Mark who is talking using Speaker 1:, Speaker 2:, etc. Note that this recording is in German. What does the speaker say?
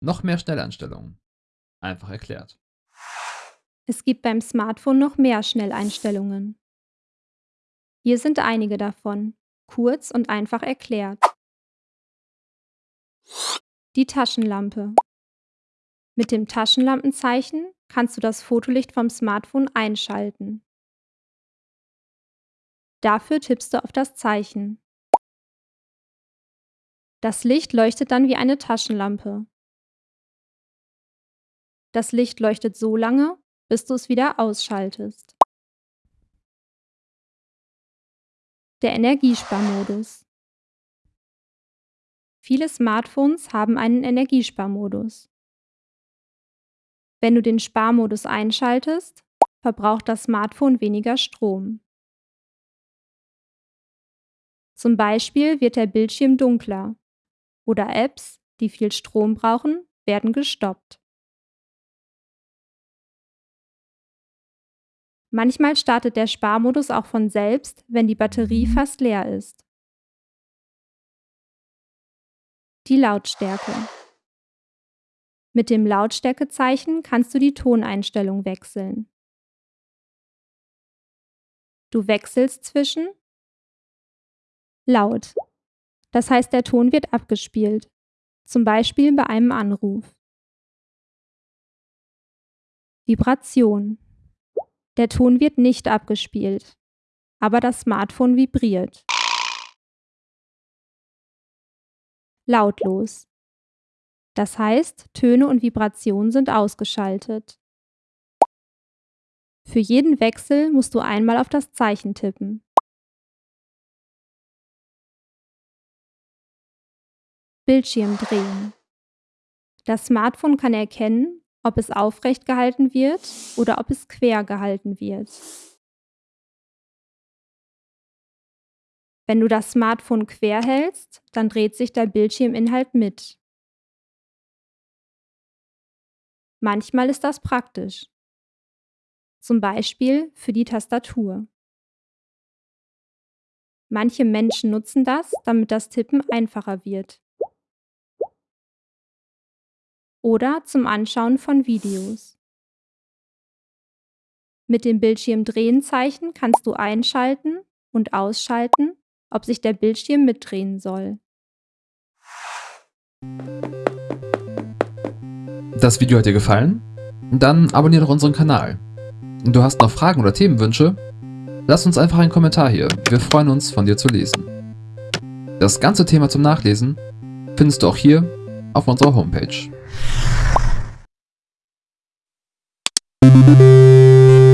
Speaker 1: Noch mehr Schnelleinstellungen. Einfach erklärt.
Speaker 2: Es gibt beim Smartphone noch mehr Schnelleinstellungen. Hier sind einige davon, kurz und einfach erklärt. Die Taschenlampe. Mit dem Taschenlampenzeichen kannst du das Fotolicht vom Smartphone einschalten. Dafür tippst du auf das Zeichen. Das Licht leuchtet dann wie eine Taschenlampe. Das Licht leuchtet so lange, bis du es wieder ausschaltest. Der Energiesparmodus. Viele Smartphones haben einen Energiesparmodus. Wenn du den Sparmodus einschaltest, verbraucht das Smartphone weniger Strom. Zum Beispiel wird der Bildschirm dunkler oder Apps, die viel Strom brauchen, werden gestoppt. Manchmal startet der Sparmodus auch von selbst, wenn die Batterie fast leer ist. Die Lautstärke. Mit dem Lautstärkezeichen kannst du die Toneinstellung wechseln. Du wechselst zwischen laut. Das heißt, der Ton wird abgespielt, zum Beispiel bei einem Anruf. Vibration. Der Ton wird nicht abgespielt, aber das Smartphone vibriert. Lautlos. Das heißt, Töne und Vibrationen sind ausgeschaltet. Für jeden Wechsel musst du einmal auf das Zeichen tippen. Bildschirm drehen. Das Smartphone kann erkennen, ob es aufrecht gehalten wird oder ob es quer gehalten wird. Wenn du das Smartphone quer hältst, dann dreht sich der Bildschirminhalt mit. Manchmal ist das praktisch. Zum Beispiel für die Tastatur. Manche Menschen nutzen das, damit das Tippen einfacher wird. Oder zum Anschauen von Videos. Mit dem Bildschirmdrehen-Zeichen kannst du einschalten und ausschalten, ob sich der Bildschirm mitdrehen soll.
Speaker 1: Das Video hat dir gefallen? Dann abonniere doch unseren Kanal. Du hast noch Fragen oder Themenwünsche? Lass uns einfach einen Kommentar hier, wir freuen uns von dir zu lesen. Das ganze Thema zum Nachlesen findest du auch hier auf unserer Homepage. Música